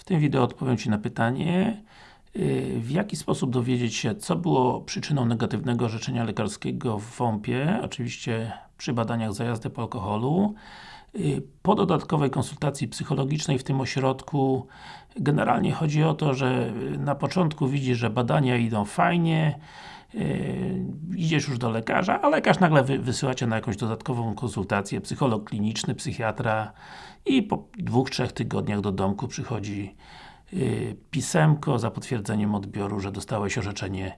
W tym wideo odpowiem Ci na pytanie yy, w jaki sposób dowiedzieć się, co było przyczyną negatywnego orzeczenia lekarskiego w WOMP-ie, oczywiście przy badaniach za jazdę po alkoholu. Yy, po dodatkowej konsultacji psychologicznej w tym ośrodku generalnie chodzi o to, że na początku widzisz, że badania idą fajnie, Yy, idziesz już do lekarza, a lekarz nagle wy, wysyła Cię na jakąś dodatkową konsultację, psycholog kliniczny, psychiatra i po dwóch, trzech tygodniach do domku przychodzi yy, pisemko za potwierdzeniem odbioru, że dostałeś orzeczenie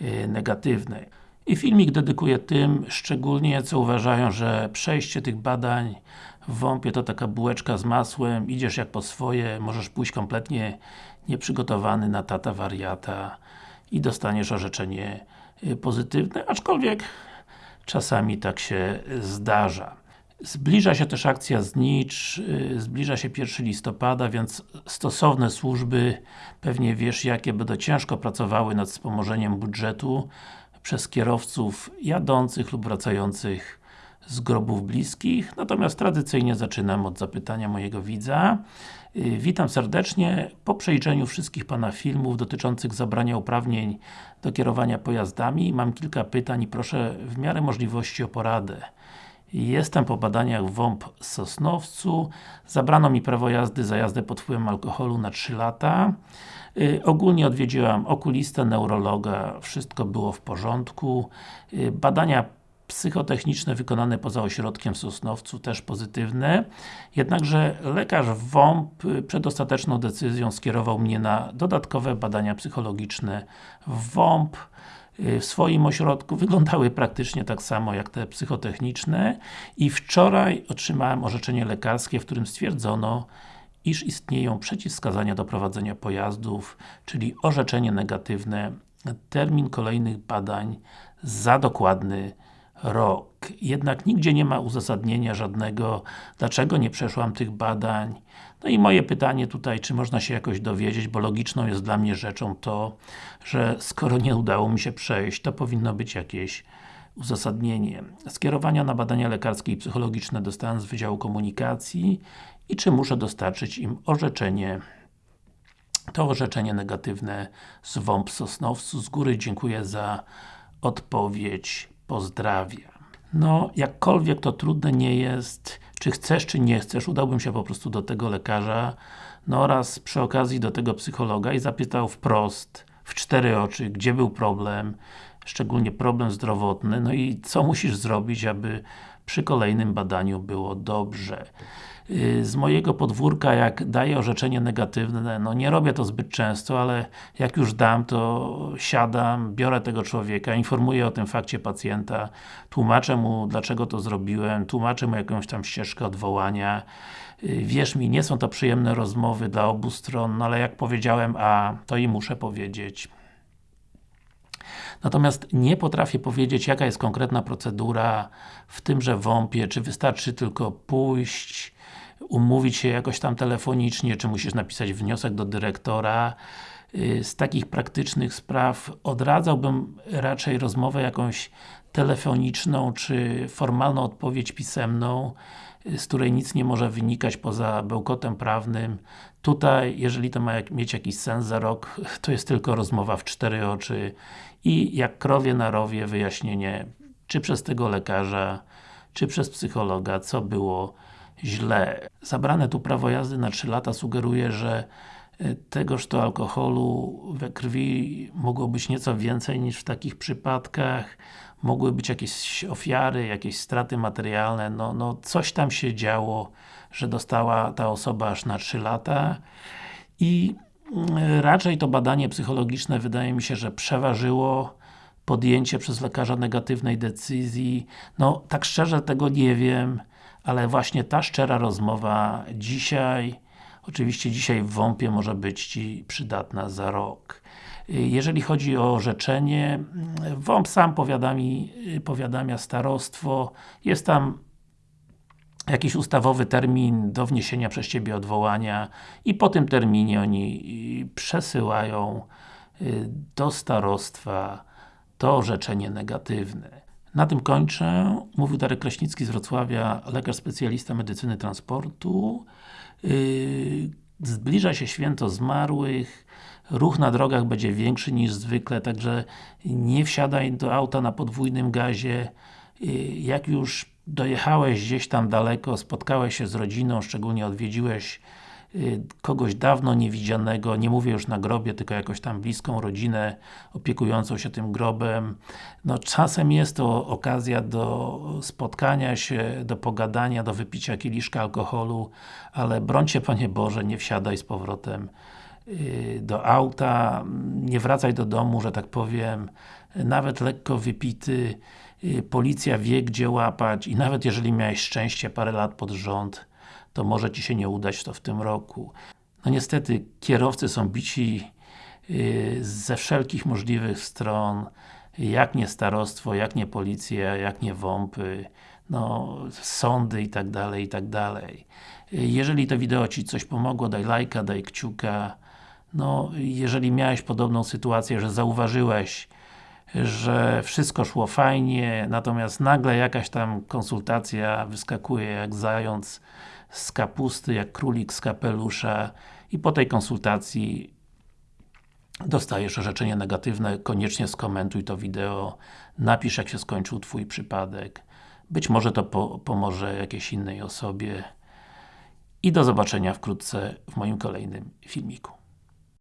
yy, negatywne. I filmik dedykuję tym, szczególnie co uważają, że przejście tych badań w WOMP-ie to taka bułeczka z masłem, idziesz jak po swoje, możesz pójść kompletnie nieprzygotowany na tata wariata i dostaniesz orzeczenie y, pozytywne, aczkolwiek czasami tak się zdarza. Zbliża się też akcja znicz, y, zbliża się 1 listopada, więc stosowne służby, pewnie wiesz jakie, będą ciężko pracowały nad wspomożeniem budżetu przez kierowców jadących lub wracających z grobów bliskich, natomiast tradycyjnie zaczynam od zapytania mojego widza. Y, witam serdecznie. Po przejrzeniu wszystkich Pana filmów dotyczących zabrania uprawnień do kierowania pojazdami mam kilka pytań i proszę w miarę możliwości o poradę. Jestem po badaniach w WOMP Sosnowcu. Zabrano mi prawo jazdy za jazdę pod wpływem alkoholu na 3 lata. Yy, ogólnie odwiedziłam okulistę, neurologa, wszystko było w porządku. Yy, badania psychotechniczne wykonane poza ośrodkiem w Sosnowcu też pozytywne, jednakże lekarz WOMP przed ostateczną decyzją skierował mnie na dodatkowe badania psychologiczne w WOMP w swoim ośrodku, wyglądały praktycznie tak samo jak te psychotechniczne i wczoraj otrzymałem orzeczenie lekarskie, w którym stwierdzono iż istnieją przeciwwskazania do prowadzenia pojazdów, czyli orzeczenie negatywne, termin kolejnych badań za dokładny rok. Jednak nigdzie nie ma uzasadnienia żadnego, dlaczego nie przeszłam tych badań. No i moje pytanie tutaj, czy można się jakoś dowiedzieć, bo logiczną jest dla mnie rzeczą to, że skoro nie udało mi się przejść, to powinno być jakieś uzasadnienie. Skierowania na badania lekarskie i psychologiczne dostałem z Wydziału Komunikacji i czy muszę dostarczyć im orzeczenie to orzeczenie negatywne z WOMP Sosnowcu. Z góry dziękuję za odpowiedź pozdrawia. No, jakkolwiek to trudne nie jest, czy chcesz, czy nie chcesz, udałbym się po prostu do tego lekarza, no oraz przy okazji do tego psychologa i zapytał wprost, w cztery oczy, gdzie był problem, szczególnie problem zdrowotny, no i co musisz zrobić, aby przy kolejnym badaniu było dobrze. Y, z mojego podwórka, jak daję orzeczenie negatywne, no nie robię to zbyt często, ale jak już dam, to siadam, biorę tego człowieka, informuję o tym fakcie pacjenta, tłumaczę mu, dlaczego to zrobiłem, tłumaczę mu jakąś tam ścieżkę odwołania. Y, wierz mi, nie są to przyjemne rozmowy dla obu stron, no ale jak powiedziałem A, to i muszę powiedzieć. Natomiast nie potrafię powiedzieć, jaka jest konkretna procedura w tymże WOMP-ie, czy wystarczy tylko pójść, umówić się jakoś tam telefonicznie, czy musisz napisać wniosek do dyrektora. Y, z takich praktycznych spraw odradzałbym raczej rozmowę jakąś telefoniczną, czy formalną odpowiedź pisemną, y, z której nic nie może wynikać poza bełkotem prawnym. Tutaj, jeżeli to ma mieć jakiś sens za rok, to jest tylko rozmowa w cztery oczy i jak krowie na rowie wyjaśnienie, czy przez tego lekarza, czy przez psychologa, co było źle. Zabrane tu prawo jazdy na 3 lata sugeruje, że y, tegoż to alkoholu we krwi mogło być nieco więcej niż w takich przypadkach. Mogły być jakieś ofiary, jakieś straty materialne, no, no coś tam się działo, że dostała ta osoba aż na 3 lata i y, raczej to badanie psychologiczne wydaje mi się, że przeważyło podjęcie przez lekarza negatywnej decyzji. No, tak szczerze tego nie wiem ale właśnie ta szczera rozmowa dzisiaj, oczywiście dzisiaj w WOMP-ie może być Ci przydatna za rok. Jeżeli chodzi o orzeczenie, WOMP sam powiadami, powiadamia starostwo, jest tam jakiś ustawowy termin do wniesienia przez Ciebie odwołania i po tym terminie oni przesyłają y, do starostwa to orzeczenie negatywne. Na tym kończę. Mówił Darek Kraśnicki z Wrocławia, lekarz specjalista medycyny transportu. Yy, zbliża się święto zmarłych, ruch na drogach będzie większy niż zwykle, także nie wsiadaj do auta na podwójnym gazie. Y, jak już dojechałeś gdzieś tam daleko, spotkałeś się z rodziną, szczególnie odwiedziłeś kogoś dawno niewidzianego, nie mówię już na grobie, tylko jakoś tam bliską rodzinę opiekującą się tym grobem. No czasem jest to okazja do spotkania się, do pogadania, do wypicia kieliszka alkoholu, ale brońcie Panie Boże, nie wsiadaj z powrotem y, do auta, nie wracaj do domu, że tak powiem, nawet lekko wypity, Y, policja wie gdzie łapać i nawet jeżeli miałeś szczęście parę lat pod rząd, to może Ci się nie udać to w tym roku. No niestety, kierowcy są bici y, ze wszelkich możliwych stron, jak nie starostwo, jak nie policja, jak nie WOMPy, no, sądy i tak dalej, i tak dalej. Jeżeli to wideo Ci coś pomogło, daj lajka, daj kciuka. No, jeżeli miałeś podobną sytuację, że zauważyłeś że wszystko szło fajnie, natomiast nagle jakaś tam konsultacja wyskakuje jak zając z kapusty, jak królik z kapelusza i po tej konsultacji dostajesz orzeczenie negatywne, koniecznie skomentuj to wideo, napisz jak się skończył Twój przypadek. Być może to po pomoże jakiejś innej osobie. I do zobaczenia wkrótce w moim kolejnym filmiku.